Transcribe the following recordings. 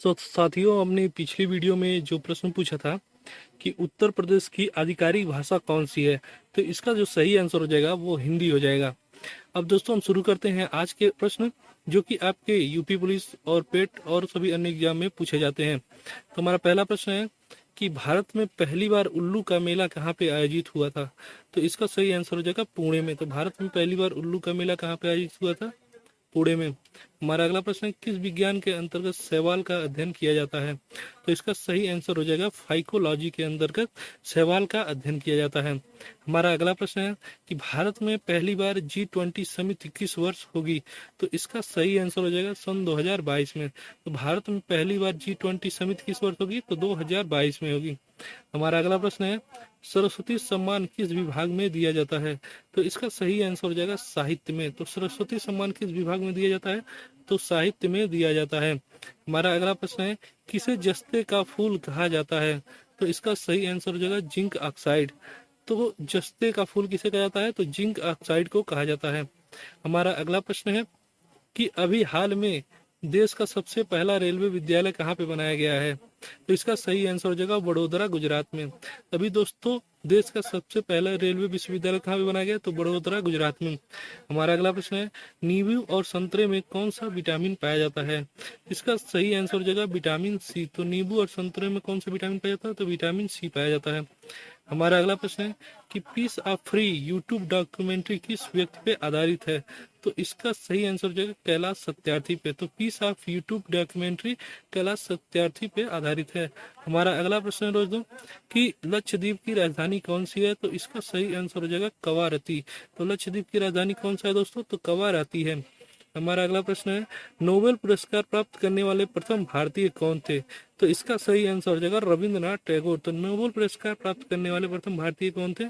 तो साथियों, हमने पिछली वीडियो में जो प्रश्न पूछा था कि उत्तर प्रदेश की आधिकारिक भाषा कौन सी है तो इसका जो सही आंसर हो जाएगा वो हिंदी हो जाएगा। अब दोस्तों, हम शुरू करते हैं आज के प्रश्न, जो कि आपके यूपी पुलिस और पेट और सभी अन्य एग्ज़ाम में पूछे जाते हैं। तो हमारा पहला प्रश्न है कि भारत में पहली बार उल्लू का मेला कहाँ पे आयोजित हुआ था? तो इसका सही आंसर हो जाएगा पुणे में। तो भारत में पहली बार उल्लू का मेला कहाँ पे आयोजित हुआ था? पुणे में। हमारा अगला प्रश्न किस विज्ञान के अंतर्गत सवाल का अध्ययन किया जाता है? तो इसका सही आंसर हो जाएगा फाइकोलॉजी के अंतर्गत सवाल का अध्ययन किया जाता है। हमारा अगला प्रश्न है कि भारत में पहली बार जी ट्वेंटी समिति किस वर्ष होगी तो इसका सही आंसर हो जाएगा सन 2022 में। तो भारत में पहली बार जी ट्वेंटी समिति किस वर्ष होगी तो 2022 में होगी। हमारा अगला प्रश्न है, सरस्वती सम्मान किस विभाग में दिया जाता है? तो इसका सही आंसर हो जाएगा साहित्य में। तो सरस्वती सम्मान किस विभाग में दिया जाता है? तो साहित्य में दिया जाता है। हमारा अगला प्रश्न है, किसे जस्ते का फूल कहा जाता है? तो इसका सही आंसर हो जाएगा जिंक ऑक्साइड। तो जस्ते का फूल किसे कहा जाता है? तो जिंक ऑक्साइड को कहा जाता है। हमारा अगला प्रश्न है कि अभी हाल में देश का सबसे पहला रेलवे विद्यालय कहाँ पे बनाया गया है? तो इसका सही आंसर हो जाएगा बड़ोदरा गुजरात में। अभी दोस्तों, देश का सबसे पहला रेलवे विश्वविद्यालय कहाँ पे बनाया गया? तो बड़ोदरा गुजरात में। हमारा अगला प्रश्न है, नींबू और संतरे में कौन सा विटामिन पाया जाता है? इसका सही आंसर हो जाएगा विटामिन सी तो नींबू और संतरे में कौन सा विटामिन पाया जाता है? तो विटामिन सी पाया जाता है। हमारा अगला प्रश्न है कि peace of free YouTube documentary किस व्यक्ति पे आधारित है? तो इसका सही आंसर हो जाएगा कैलाश सत्यार्थी पे। तो peace of YouTube documentary Kailash Satyarthi पे आधारित है। हमारा अगला प्रश्न है दोस्तों कि लक्षद्वीप की राजधानी कौन सी है? तो इसका सही आंसर हो जाएगा कवारती। तो लक्षद्वीप की राजधानी कौन सा है दोस्तों? तो कवारती है। हमारा अगला प्रश्न है नोबेल पुरस्कार प्राप्त करने वाले प्रथम भारतीय कौन थे? तो इसका सही आंसर हो जाएगा रविंद्रनाथ टैगोर। तो नोबेल पुरस्कार प्राप्त करने वाले प्रथम भारतीय कौन थे?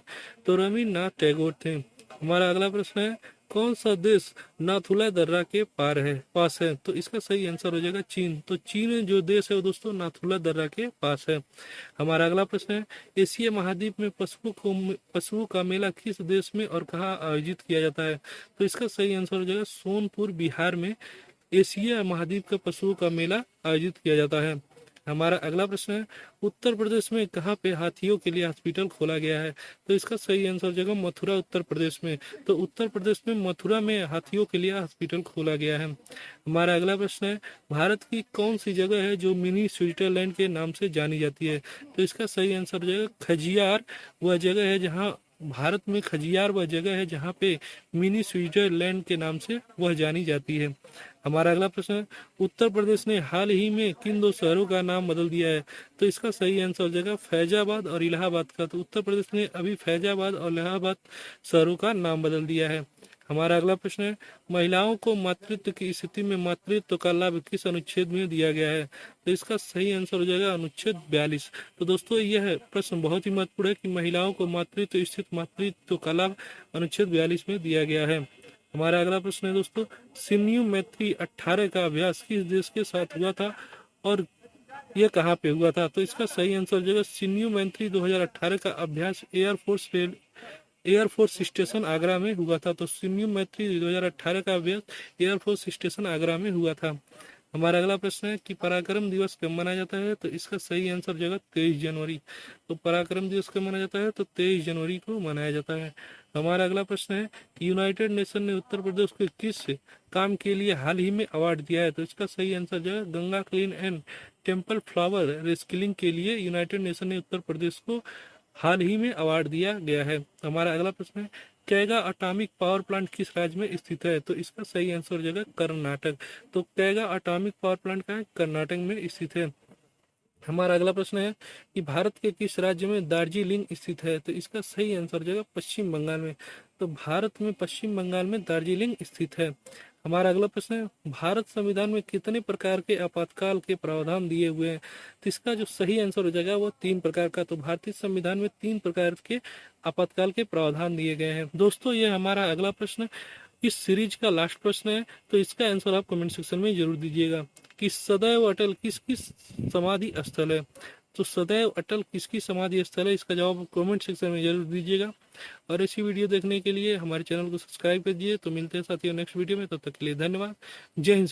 तो रविन्द्रनाथ टैगोर थे। हमारा अगला प्रश्न है कौन सा देश नाथुला दर्रा के पार है, पास है? तो इसका सही आंसर हो जाएगा चीन। तो चीन जो देश है वो दोस्तों नाथुला दर्रा के पास है। हमारा अगला प्रश्न है, एशिया महाद्वीप में पशुओं को पशुओं का मेला किस देश में और कहाँ आयोजित किया जाता है? तो इसका सही आंसर हो जाएगा सोनपुर, बिहार में एशिया महाद्वीप का पशुओं का मेला आयोजित किया जाता है। हमारा अगला प्रश्न है, उत्तर प्रदेश में कहाँ पे हाथियों के लिए हॉस्पिटल खोला गया है? तो इसका सही आंसर जगह मथुरा, उत्तर प्रदेश में। तो उत्तर प्रदेश में मथुरा में हाथियों के लिए हॉस्पिटल खोला गया है। हमारा अगला प्रश्न है, भारत की कौन सी जगह है जो मिनी स्विट्जरलैंड के नाम से जानी जाती है? तो इसका सही आंसर हो जाएगा खजियार। वह जगह है जहाँ भारत में खजियार वह जगह है जहाँ पे मिनी स्विट्जरलैंड के नाम से वह जानी जाती है। हमारा अगला प्रश्न, उत्तर प्रदेश ने हाल ही में किन दो शहरों का नाम बदल दिया है? तो इसका सही आंसर हो जाएगा फैजाबाद और इलाहाबाद का। तो उत्तर प्रदेश ने अभी फैजाबाद और इलाहाबाद शहरों का नाम बदल दिया है। हमारा अगला प्रश्न है महिलाओं को मातृत्व की स्थिति में मातृत्व का लाभ किस अनुच्छेद में दिया गया है? तो इसका सही आंसर हो जाएगा अनुच्छेद बयालीस। तो दोस्तों, यह प्रश्न बहुत ही महत्वपूर्ण है कि महिलाओं को मातृत्व स्थित मातृत्व का लाभ अनुच्छेद बयालीस में दिया गया है। हमारा अगला प्रश्न है दोस्तों, सिन्यू मैत्री अट्ठारह का अभ्यास किस देश के साथ हुआ था और यह कहाँ पे हुआ था? तो इसका सही आंसर हो जाएगा सिन्यू मैत्री दो का अभ्यास air force rail air force station Agra में हुआ था। तो सिन्यू मैत्री 2018 का अभ्यास एयरफोर्स स्टेशन आगरा में हुआ था। हमारा अगला प्रश्न है कि पराक्रम दिवस कब मनाया जाता है? तो इसका सही आंसर जगह तेईस जनवरी। तो पराक्रम दिवस कब मनाया जाता है? तो तेईस जनवरी को मनाया जाता है। हमारा अगला प्रश्न है कि यूनाइटेड नेशन ने उत्तर प्रदेश को किस काम के लिए हाल ही में अवार्ड दिया है? तो इसका सही आंसर जगह Ganga clean and temple flower reskilling के लिए यूनाइटेड नेशन ने उत्तर प्रदेश को हाल ही में अवार्ड दिया गया है। हमारा अगला प्रश्न है कैगा अटामिक पावर प्लांट किस राज्य में स्थित है? तो इसका सही आंसर हो जाएगा कर्नाटक। तो कैगा अटामिक पावर प्लांट कहा कर्नाटक में स्थित है। हमारा अगला प्रश्न है कि भारत के किस राज्य में दार्जिलिंग स्थित है? तो इसका सही आंसर हो जाएगा पश्चिम बंगाल में। तो भारत में पश्चिम बंगाल में दार्जिलिंग स्थित है। हमारा अगला प्रश्न है, भारत संविधान में कितने प्रकार के आपातकाल के प्रावधान दिए हुए हैं? तो इसका जो सही आंसर हो जाएगा वो तीन प्रकार का। तो भारतीय संविधान में तीन प्रकार के आपातकाल के प्रावधान दिए गए हैं। दोस्तों, ये हमारा अगला प्रश्न इस सीरीज़ का लास्ट प्रश्न है? तो इसका आंसर आप कमेंट सेक्शन में ज़रूर दीजिएगा। कि सदैव अटल किस किस समाधि स्थल है? तो सदैव अटल किसकी समाधि स्थल है, इसका जवाब कमेंट सेक्शन में ज़रूर दीजिएगा। और ऐसी वीडियो देखने के लिए हमारे चैनल को सब्सक्राइब कर दीजिए। तो मिलते हैं साथियों नेक्स्ट वीडियो में, तब तो तक के लिए धन्यवाद। जय हिंद